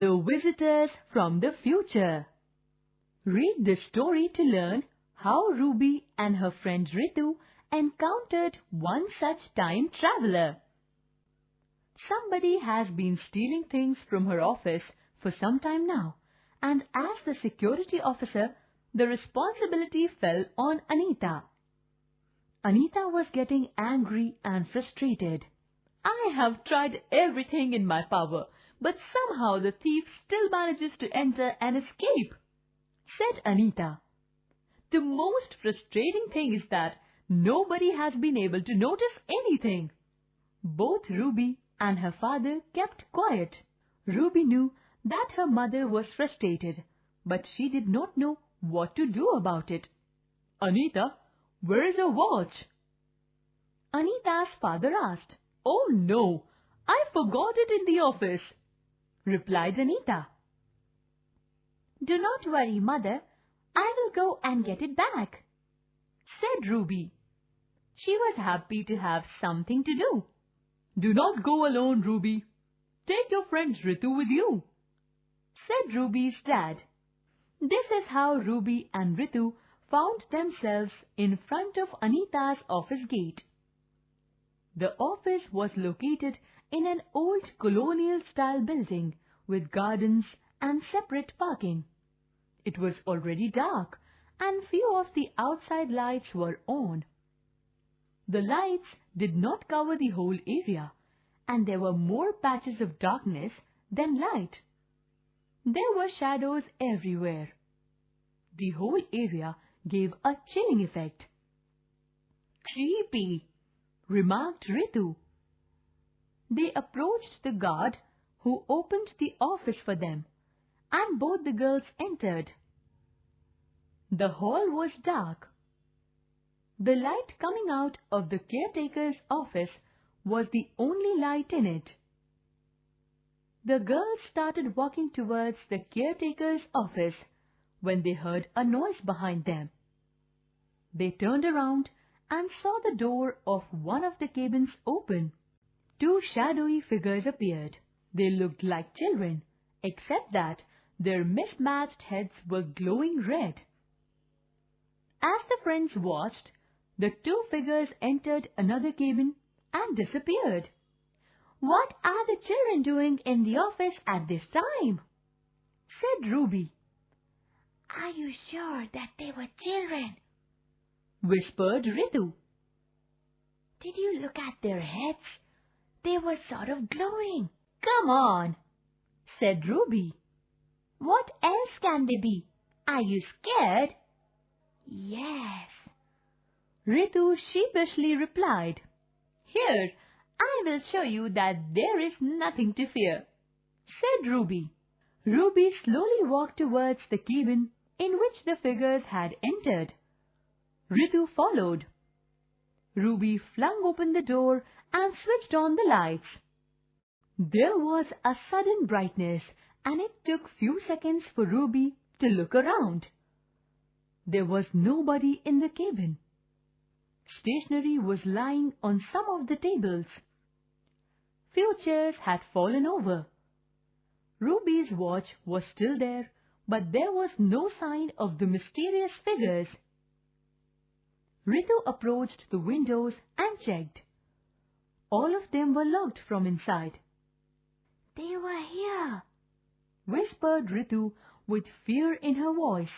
The Visitors from the Future Read this story to learn how Ruby and her friend Ritu encountered one such time traveler. Somebody has been stealing things from her office for some time now, and as the security officer, the responsibility fell on Anita. Anita was getting angry and frustrated. I have tried everything in my power, but somehow the thief still manages to enter and escape, said Anita. The most frustrating thing is that nobody has been able to notice anything. Both Ruby and her father kept quiet. Ruby knew that her mother was frustrated, but she did not know what to do about it. Anita, where is your watch? Anita's father asked. Oh no, I forgot it in the office, replied Anita. Do not worry, mother. I will go and get it back, said Ruby. She was happy to have something to do. Do not go alone, Ruby. Take your friend Ritu with you, said Ruby's dad. This is how Ruby and Ritu found themselves in front of Anita's office gate. The office was located in an old colonial style building with gardens and separate parking. It was already dark and few of the outside lights were on. The lights did not cover the whole area and there were more patches of darkness than light. There were shadows everywhere. The whole area gave a chilling effect. Creepy, remarked Ritu. They approached the guard who opened the office for them and both the girls entered. The hall was dark. The light coming out of the caretaker's office was the only light in it. The girls started walking towards the caretaker's office when they heard a noise behind them. They turned around and saw the door of one of the cabins open. Two shadowy figures appeared. They looked like children, except that their mismatched heads were glowing red. As the friends watched, the two figures entered another cabin and disappeared. What are the children doing in the office at this time? said Ruby. Are you sure that they were children? whispered Ritu. Did you look at their heads? They were sort of glowing. Come on, said Ruby. What else can they be? Are you scared? Yes. Ritu sheepishly replied. Here, I will show you that there is nothing to fear, said Ruby. Ruby slowly walked towards the cabin in which the figures had entered. Ritu followed. Ruby flung open the door and switched on the lights. There was a sudden brightness and it took few seconds for Ruby to look around. There was nobody in the cabin. Stationery was lying on some of the tables. Few chairs had fallen over. Ruby's watch was still there, but there was no sign of the mysterious figures. Ritu approached the windows and checked. All of them were locked from inside. They were here, whispered Ritu with fear in her voice.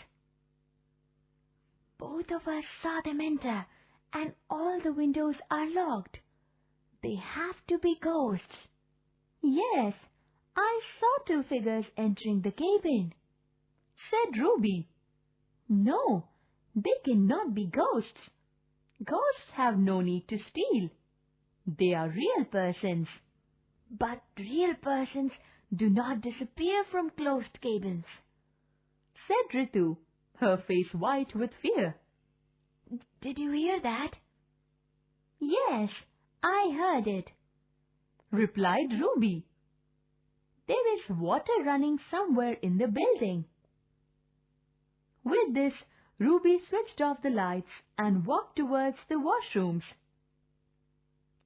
Both of us saw them enter, and all the windows are locked. They have to be ghosts. Yes, I saw two figures entering the cabin, said Ruby. No, they cannot be ghosts. Ghosts have no need to steal. They are real persons. But real persons do not disappear from closed cabins, said Ritu, her face white with fear. Did you hear that? Yes, I heard it, replied Ruby. There is water running somewhere in the building. With this, Ruby switched off the lights and walked towards the washrooms.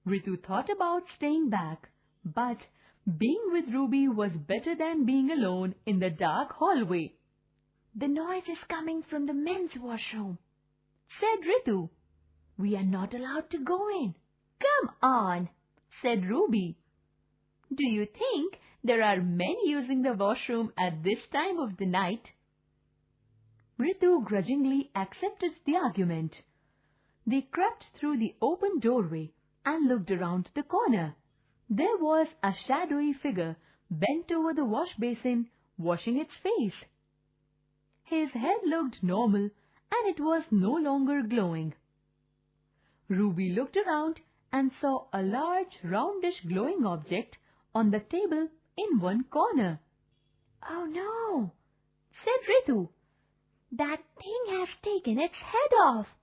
Ritu thought about staying back, but Being with Ruby was better than being alone in the dark hallway. The noise is coming from the men's washroom, said Ritu. We are not allowed to go in. Come on, said Ruby. Do you think there are men using the washroom at this time of the night? Ritu grudgingly accepted the argument. They crept through the open doorway and looked around the corner. There was a shadowy figure bent over the wash basin, washing its face. His head looked normal and it was no longer glowing. Ruby looked around and saw a large roundish glowing object on the table in one corner. Oh no, said Ritu. That thing has taken its head off.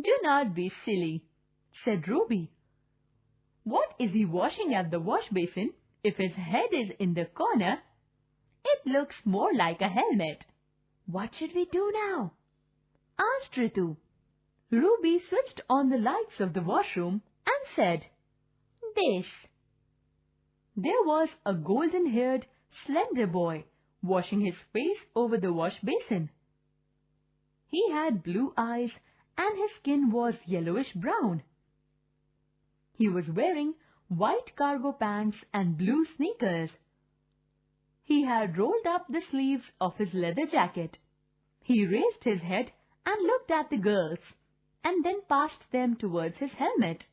Do not be silly, said Ruby. What is he washing at the wash basin if his head is in the corner? It looks more like a helmet. What should we do now? asked Ritu. Ruby switched on the lights of the washroom and said, This. There was a golden-haired, slender boy washing his face over the wash basin. He had blue eyes and his skin was yellowish brown. He was wearing white cargo pants and blue sneakers. He had rolled up the sleeves of his leather jacket. He raised his head and looked at the girls and then passed them towards his helmet.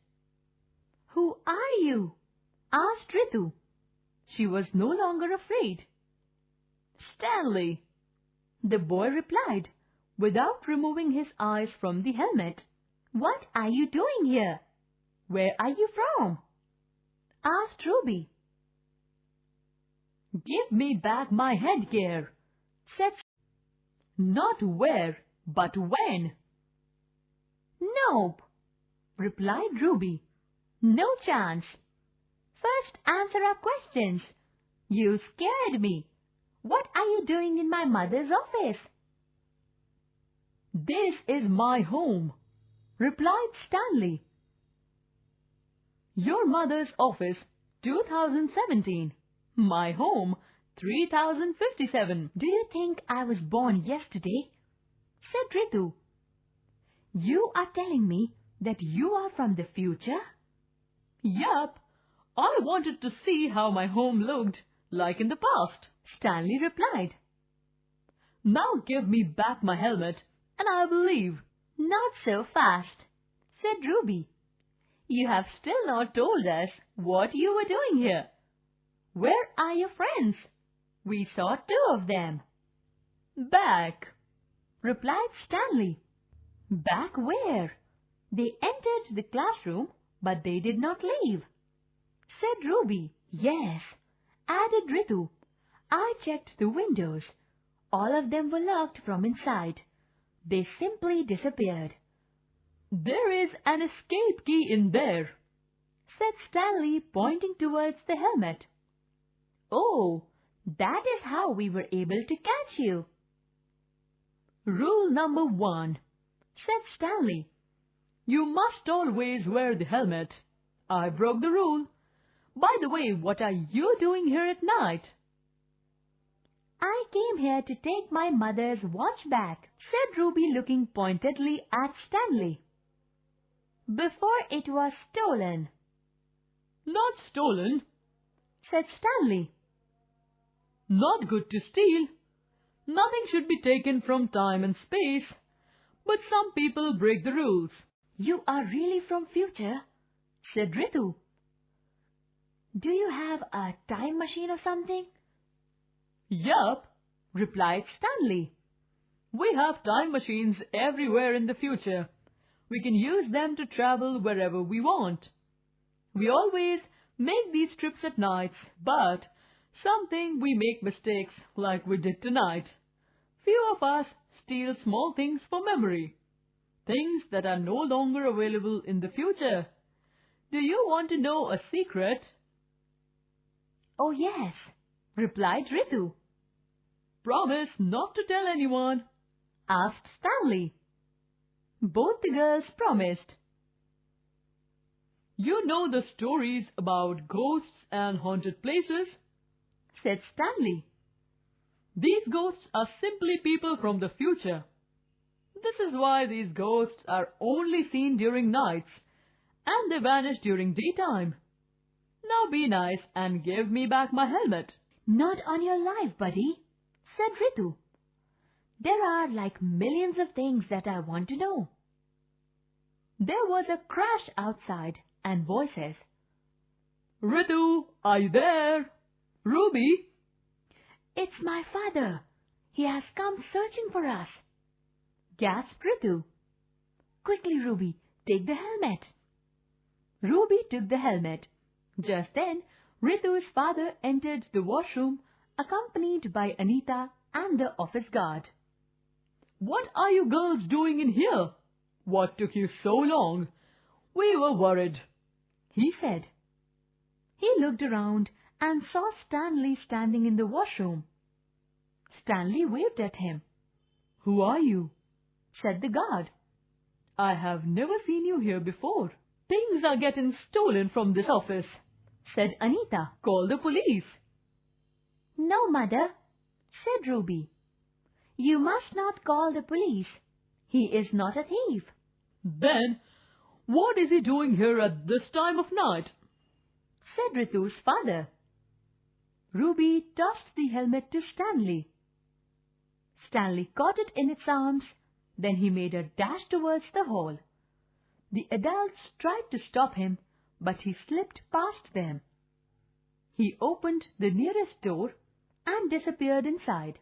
Who are you? asked Ritu. She was no longer afraid. Stanley, the boy replied, without removing his eyes from the helmet. What are you doing here? Where are you from? asked Ruby. Give me back my headgear, said Not where, but when. Nope, replied Ruby. No chance. First answer our questions. You scared me. What are you doing in my mother's office? This is my home, replied Stanley. Your mother's office, 2017. My home, 3057. Do you think I was born yesterday? said Ritu. You are telling me that you are from the future? Yup. I wanted to see how my home looked, like in the past. Stanley replied. Now give me back my helmet and I will leave. Not so fast, said Ruby. You have still not told us what you were doing here. Where are your friends? We saw two of them. Back, replied Stanley. Back where? They entered the classroom, but they did not leave. Said Ruby. Yes, added Ritu. I checked the windows. All of them were locked from inside. They simply disappeared. There is an escape key in there, said Stanley pointing towards the helmet. Oh, that is how we were able to catch you. Rule number one, said Stanley. You must always wear the helmet. I broke the rule. By the way, what are you doing here at night? I came here to take my mother's watch back, said Ruby looking pointedly at Stanley. Before it was stolen. Not stolen, said Stanley. Not good to steal. Nothing should be taken from time and space. But some people break the rules. You are really from future, said Ritu. Do you have a time machine or something? Yup, replied Stanley. We have time machines everywhere in the future. We can use them to travel wherever we want. We always make these trips at night, but something we make mistakes like we did tonight. Few of us steal small things for memory. Things that are no longer available in the future. Do you want to know a secret? Oh yes, replied Ritu. Promise not to tell anyone, asked Stanley. Both the girls promised. You know the stories about ghosts and haunted places, said Stanley. These ghosts are simply people from the future. This is why these ghosts are only seen during nights and they vanish during daytime. Now be nice and give me back my helmet. Not on your life, buddy, said Ritu. There are like millions of things that I want to know. There was a crash outside and voices. Ritu, are you there? Ruby? It's my father. He has come searching for us. Gasped Ritu. Quickly, Ruby, take the helmet. Ruby took the helmet. Just then, Ritu's father entered the washroom accompanied by Anita and the office guard. What are you girls doing in here? What took you so long? We were worried, he said. He looked around and saw Stanley standing in the washroom. Stanley waved at him. Who are you? said the guard. I have never seen you here before. Things are getting stolen from this office, said Anita. Call the police. No, mother, said Ruby. You must not call the police. He is not a thief. Then, what is he doing here at this time of night? said Ritu's father. Ruby tossed the helmet to Stanley. Stanley caught it in its arms, then he made a dash towards the hall. The adults tried to stop him, but he slipped past them. He opened the nearest door and disappeared inside.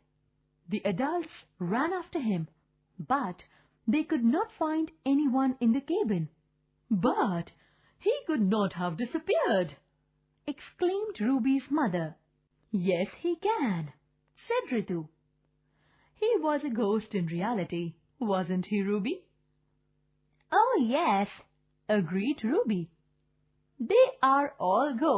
The adults ran after him, but they could not find anyone in the cabin. But he could not have disappeared, exclaimed Ruby's mother. Yes, he can, said Ritu. He was a ghost in reality, wasn't he, Ruby? Oh, yes, agreed Ruby. They are all ghosts.